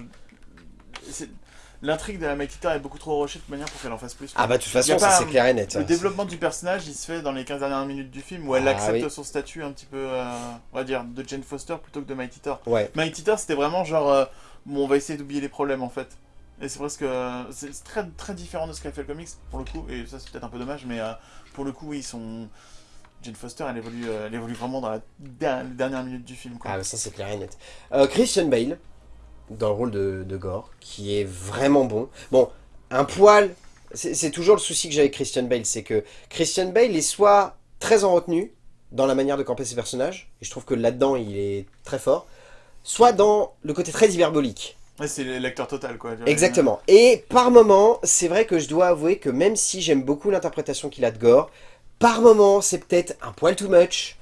c'est- L'intrigue de la Makita est beaucoup trop rushée de manière pour qu'elle en fasse plus. Ah bah de toute façon, ça c'est clair et net. Le développement du personnage, il se fait dans les 15 dernières minutes du film où elle Ah, accepte oui. son statut un petit peu, euh, on va dire, de Jane Foster plutôt que de Mighty Thor. Ouais. Mighty Thor, c'était vraiment genre, euh, bon, on va essayer d'oublier les problèmes en fait. Et c'est presque, euh, c'est très, très différent de ce qu'a fait le comics pour le coup, et ça c'est peut-être un peu dommage, mais euh, pour le coup, ils sont. Jane Foster, elle évolue, euh, elle évolue vraiment dans la der- les dernières minutes du film. Quoi. Ah ça c'est clair et net. Euh, Christian Bale, dans le rôle de, de Gore, qui est vraiment bon. Bon, un poil, c'est c'est toujours le souci que j'ai avec Christian Bale, c'est que Christian Bale est soit très en retenue dans la manière de camper ses personnages, et je trouve que là-dedans il est très fort, soit dans le côté très hyperbolique. Ouais, c'est l'acteur total quoi. Exactement. Et par moment, c'est vrai que je dois avouer que même si j'aime beaucoup l'interprétation qu'il a de Gore, par moment c'est peut-être un poil too much,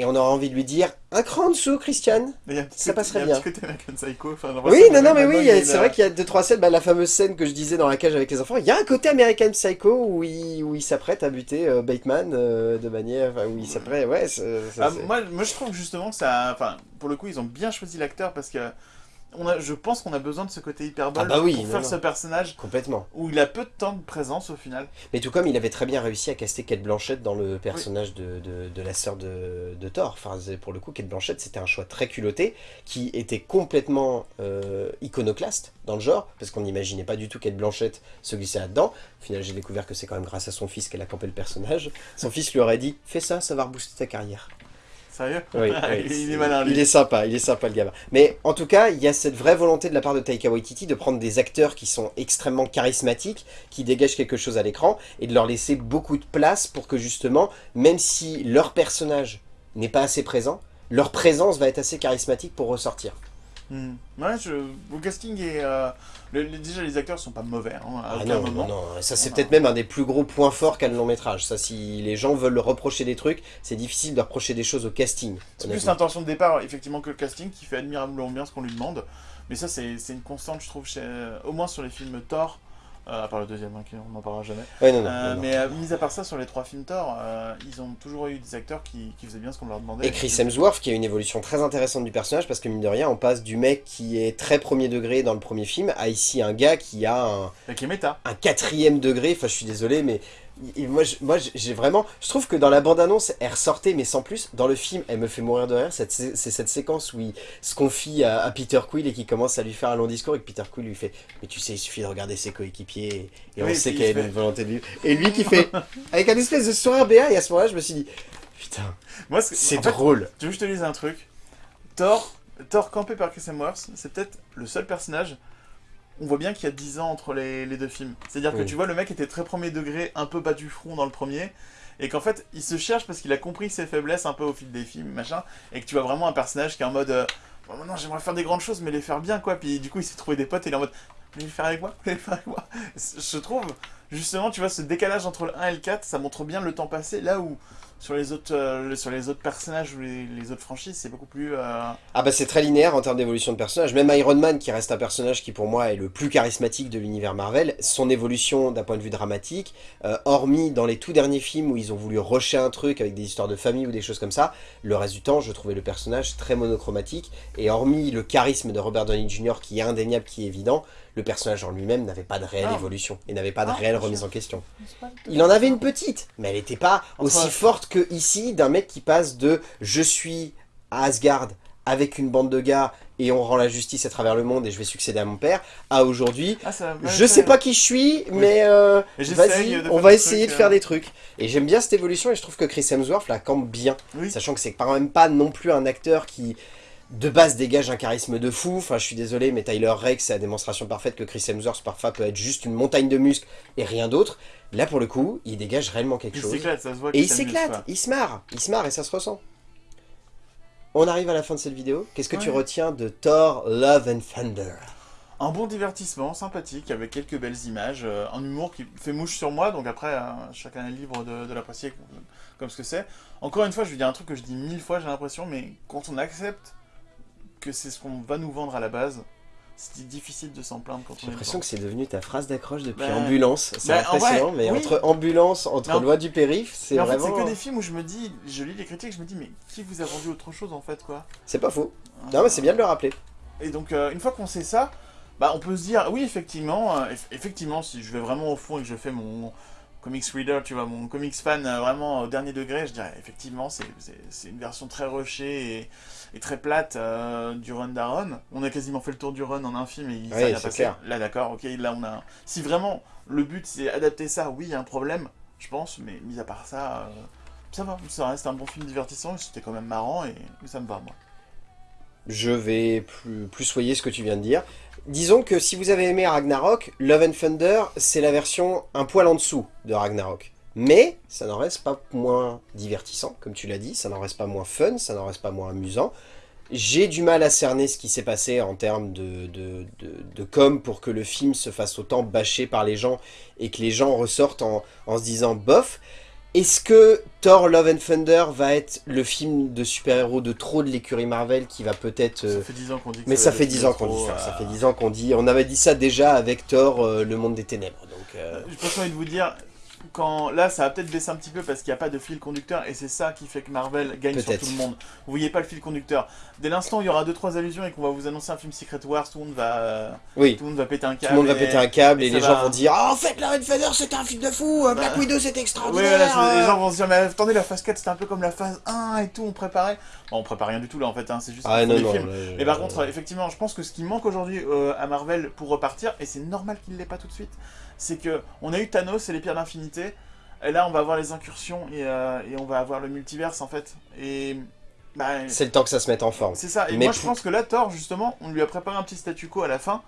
et on aura envie de lui dire un cran en dessous, Christian. Mais il y a un petit Ça passerait il y a un bien. Psycho. Oui, non, non, mais oui, est c'est vrai qu'il y a deux, trois scènes, bah, la fameuse scène que je disais dans la cage avec les enfants, il y a un côté American Psycho où il, où il s'apprête à buter euh, Bateman euh, de manière, enfin, où il s'apprête, ouais, ça, Ah, moi, moi, je trouve justement que ça. Enfin, pour le coup, ils ont bien choisi l'acteur parce que. On a, je pense qu'on a besoin de ce côté hyperbole Ah bah oui, pour non, faire non. ce personnage complètement. où il a peu de temps de présence au final. Mais tout comme il avait très bien réussi à caster Kate Blanchett dans le personnage de, de, de la sœur de, de Thor. Enfin, pour le coup, Kate Blanchett, c'était un choix très culotté, qui était complètement euh, iconoclaste dans le genre, parce qu'on n'imaginait pas du tout Kate Blanchett se glisser là-dedans. Au final, j'ai découvert que c'est quand même grâce à son fils qu'elle a campé le personnage. Son fils lui aurait dit « Fais ça, ça va rebooster ta carrière ». Sérieux Oui, il, oui, il est malin, lui. Il est sympa, il est sympa le gamin. Mais en tout cas, il y a cette vraie volonté de la part de Taika Waititi de prendre des acteurs qui sont extrêmement charismatiques, qui dégagent quelque chose à l'écran, et de leur laisser beaucoup de place pour que justement, même si leur personnage n'est pas assez présent, leur présence va être assez charismatique pour ressortir. Hmm. Ouais, je... le casting est. euh, le- le- déjà, les acteurs sont pas mauvais hein, à Ah aucun non, moment. non, non, ça c'est peut-être même un des plus gros points forts qu'a le long métrage. Ça, si les gens veulent reprocher des trucs, c'est difficile de reprocher des choses au casting. C'est plus l'intention de départ, effectivement, que le casting qui fait admirablement bien ce qu'on lui demande. Mais ça, c'est c'est une constante, je trouve, chez, au moins sur les films Thor, euh, à part le deuxième, hein, on n'en parlera jamais. Ouais, non, non, Euh, non, mais euh, mis à part ça, sur les trois films Thor, euh, ils ont toujours eu des acteurs qui, qui faisaient bien ce qu'on leur demandait. Et Chris Hemsworth qui a une évolution très intéressante du personnage parce que mine de rien on passe du mec qui est très premier degré dans le premier film à ici un gars qui a méta. un quatrième degré, enfin je suis désolé mais moi j'ai vraiment, je trouve que dans la bande annonce elle ressortait mais sans plus, dans le film elle me fait mourir de rire, c'est cette séquence où il se confie à, à Peter Quill et qui commence à lui faire un long discours et que Peter Quill lui fait mais tu sais il suffit de regarder ses coéquipiers et, et Oui, on sait il a une volonté de vivre et lui qui fait avec un espèce de sourire béat et à ce moment là je me suis dit putain c'est fait, drôle. Tu veux que je te dise un truc Thor, Thor campé par Chris Hemsworth, c'est peut-être le seul personnage. On voit bien qu'il y a 10 ans entre les, les deux films. C'est-à-dire que tu vois, le mec était très premier degré, un peu bas du front dans le premier, et qu'en fait, il se cherche parce qu'il a compris ses faiblesses un peu au fil des films, machin, et que tu vois vraiment un personnage qui est en mode euh, Bon, maintenant j'aimerais faire des grandes choses, mais les faire bien, quoi. Puis du coup, il s'est trouvé des potes et il est en mode les faire avec moi les faire avec moi Je trouve, justement, tu vois, ce décalage entre le 1 et le 4, ça montre bien le temps passé, là où sur les autres, euh, sur les autres personnages ou les, autres franchises, c'est beaucoup plus. euh, Ah bah c'est très linéaire en termes d'évolution de personnage. Même Iron Man, qui reste un personnage qui pour moi est le plus charismatique de l'univers Marvel, son évolution d'un point de vue dramatique, euh, hormis dans les tout derniers films où ils ont voulu rusher un truc avec des histoires de famille ou des choses comme ça, le reste du temps je trouvais le personnage très monochromatique, et hormis le charisme de Robert Downey Jr. qui est indéniable, qui est évident, le personnage en lui-même n'avait pas de réelle Non. évolution, et n'avait pas de Non, réelle remise en question. Il en avait une petite, mais elle n'était pas Entre- aussi forte que ici d'un mec qui passe de je suis à Asgard avec une bande de gars et on rend la justice à travers le monde et je vais succéder à mon père à aujourd'hui Ah, je sais pas qui je suis mais euh, vas-y on faire va essayer trucs, de faire euh. des trucs et j'aime bien cette évolution et je trouve que Chris Hemsworth la campe bien Oui. sachant que c'est quand même pas non plus un acteur qui de base dégage un charisme de fou, enfin je suis désolé mais Tyler Rake c'est la démonstration parfaite que Chris Hemsworth parfois peut être juste une montagne de muscles et rien d'autre, là pour le coup il dégage réellement quelque Il chose. s'éclate, ça se voit et il s'éclate, il se marre, il se marre et ça se ressent. On arrive à la fin de cette vidéo, qu'est-ce que tu retiens de Thor Love and Thunder? Un bon divertissement, sympathique, avec quelques belles images, euh, un humour qui fait mouche sur moi, donc après, euh, chacun est libre de, de l'apprécier comme, comme ce que c'est. Encore une fois, je vais dire un truc que je dis mille fois, j'ai l'impression, mais quand on accepte que c'est ce qu'on va nous vendre à la base, c'est difficile de s'en plaindre quand J'ai on est l'impression que c'est devenu ta phrase d'accroche depuis Bah, ambulance. C'est bah, en impressionnant, vrai, mais oui. entre ambulance, entre loi du périph, c'est Mais en fait, vraiment. c'est que des films où je me dis, je lis les critiques, je me dis, mais qui vous a vendu autre chose en fait, quoi? C'est pas faux. Non, mais c'est bien de le rappeler. Et donc, euh, une fois qu'on sait ça, bah, on peut se dire, oui, effectivement, euh, eff- effectivement, si je vais vraiment au fond et que je fais mon comics reader, tu vois, mon comics fan euh, vraiment au dernier degré, je dirais, effectivement, c'est- une version très rushée et, et très plate euh, du run d'Aaron. On a quasiment fait le tour du run en un film et il Oui, c'est passé. clair. Là, d'accord, ok, là, on a... Si vraiment, le but, c'est adapter ça, oui, il y a un problème, je pense, mais mis à part ça... euh, ça va, ça reste un bon film divertissant, c'était quand même marrant et, et ça me va, moi. Je vais plus, plus soyer ce que tu viens de dire. Disons que si vous avez aimé Ragnarok, Love and Thunder, c'est la version un poil en dessous de Ragnarok. Mais ça n'en reste pas moins divertissant, comme tu l'as dit, ça n'en reste pas moins fun, ça n'en reste pas moins amusant. J'ai du mal à cerner ce qui s'est passé en termes de, com pour que le film se fasse autant bâcher par les gens et que les gens ressortent en, en se disant bof. Est-ce que Thor Love and Thunder va être le film de super-héros de trop de l'écurie Marvel qui va peut-être... euh, Ça fait 10 ans qu'on dit que mais ça fait le 10 film ans qu'on dit ça, ça euh, fait 10 ans qu'on dit... On avait dit ça déjà avec Thor, euh, le monde des ténèbres, donc... euh, J'ai presque envie de vous dire, quand là ça va peut-être baisser un petit peu parce qu'il n'y a pas de fil conducteur et c'est ça qui fait que Marvel gagne sur tout le monde. Vous voyez pas le fil conducteur. Dès l'instant où il y aura 2-3 allusions et qu'on va vous annoncer un film Secret Wars, tout le monde va, euh, Oui, tout le monde va péter un tout câble. le monde va péter un câble et, et les gens vont dire « Ah, en fait, Love and Thunder, c'était un film de fou euh, Black Widow, c'était extraordinaire voilà, c'est- euh. les gens vont se dire, mais attendez, la phase 4 c'était un peu comme la phase 1 et tout, on préparait. Bon, on prépare rien du tout là en fait, hein, c'est juste Ah non, des non. films. là, je- Mais par contre, effectivement, je pense que ce qui manque aujourd'hui euh, à Marvel pour repartir, et c'est normal qu'il ne l'ait pas tout de suite, c'est que on a eu Thanos et les pierres d'infinité, et là on va avoir les incursions et, euh, et on va avoir le multiverse en fait. Et bah, C'est le temps que ça se mette en forme. c'est ça. Et Mais moi je pense que là, Thor, justement, on lui a préparé un petit statu quo à la fin,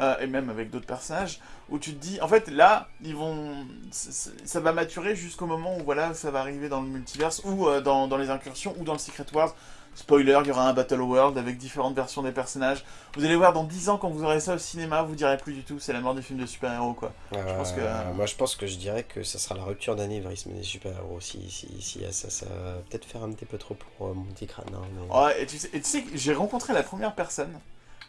euh, et même avec d'autres personnages, où tu te dis, en fait, là, ils vont, ça va maturer jusqu'au moment où voilà, ça va arriver dans le multiverse ou euh, dans, dans les incursions ou dans le Secret Wars. Spoiler, il y aura un Battle World avec différentes versions des personnages. Vous allez voir dans 10 ans quand vous aurez ça au cinéma, vous direz plus du tout, c'est la mort des films de super-héros quoi. Euh, pense que- Moi, je pense que je dirais que ça sera la rupture d'anévrisme des super-héros. Si, si, si, ça, ça va peut-être faire un petit peu trop pour euh, mon petit crâne. hein, mais- Ouais, et tu sais, et tu sais que j'ai rencontré la première personne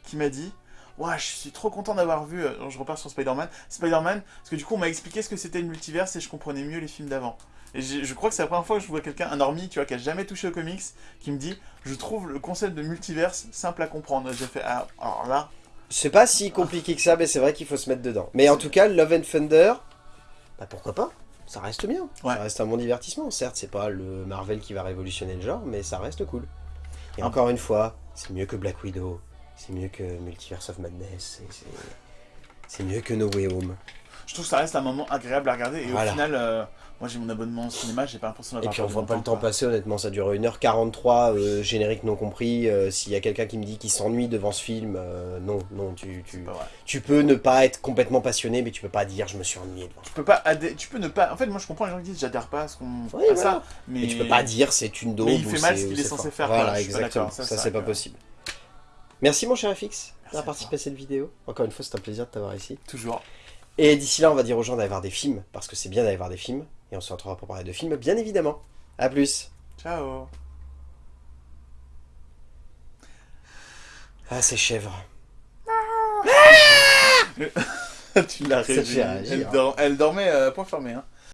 qui m'a dit Ouais, je suis trop content d'avoir vu. euh, Je repars sur Spider-Man. Spider-Man, parce que du coup, on m'a expliqué ce que c'était le multiverse et je comprenais mieux les films d'avant. Et je crois que c'est la première fois que je vois quelqu'un, un normie, tu vois, qui a jamais touché aux comics, qui me dit Je trouve le concept de multiverse simple à comprendre. J'ai fait Ah, alors là, C'est pas si compliqué que ça, mais c'est vrai qu'il faut se mettre dedans. Mais en tout cas, Love and Thunder, bah pourquoi pas? Ça reste bien. Ouais. Ça reste un bon divertissement. Certes, c'est pas le Marvel qui va révolutionner le genre, mais ça reste cool. Et Ah. encore une fois, c'est mieux que Black Widow. C'est mieux que Multiverse of Madness. c'est- mieux que No Way Home. je trouve que ça reste un moment agréable à regarder. Et Voilà. au final, euh, moi j'ai mon abonnement au cinéma, j'ai pas l'impression Et d'avoir puis on voit pas le temps quoi. passer, honnêtement, ça dure 1h43, euh, générique non compris. euh, S'il y a quelqu'un qui me dit qu'il s'ennuie devant ce film, euh, non, non, tu, tu, tu peux ne pas être complètement passionné, mais tu peux pas dire je me suis ennuyé devant. Tu peux pas tu peux ne pas. En fait, moi je comprends les gens qui disent j'adhère pas à ce qu'on. Oui, voilà. ça, mais Et tu peux pas dire c'est une daube Mais il fait mal ce qu'il est censé faire. Voilà, exactement. ça, Ça, c'est pas possible. Merci mon cher FX d'avoir participé à cette vidéo. Encore une fois, c'est un plaisir de t'avoir ici. Toujours. Et d'ici là, on va dire aux gens d'aller voir des films, parce que c'est bien d'aller voir des films. Et on se retrouvera pour parler de films, bien évidemment. A plus Ciao. Ah, c'est chèvre. tu l'as Ça te fait réveillée. Elle, dor- elle dormait euh, point fermé. Hein.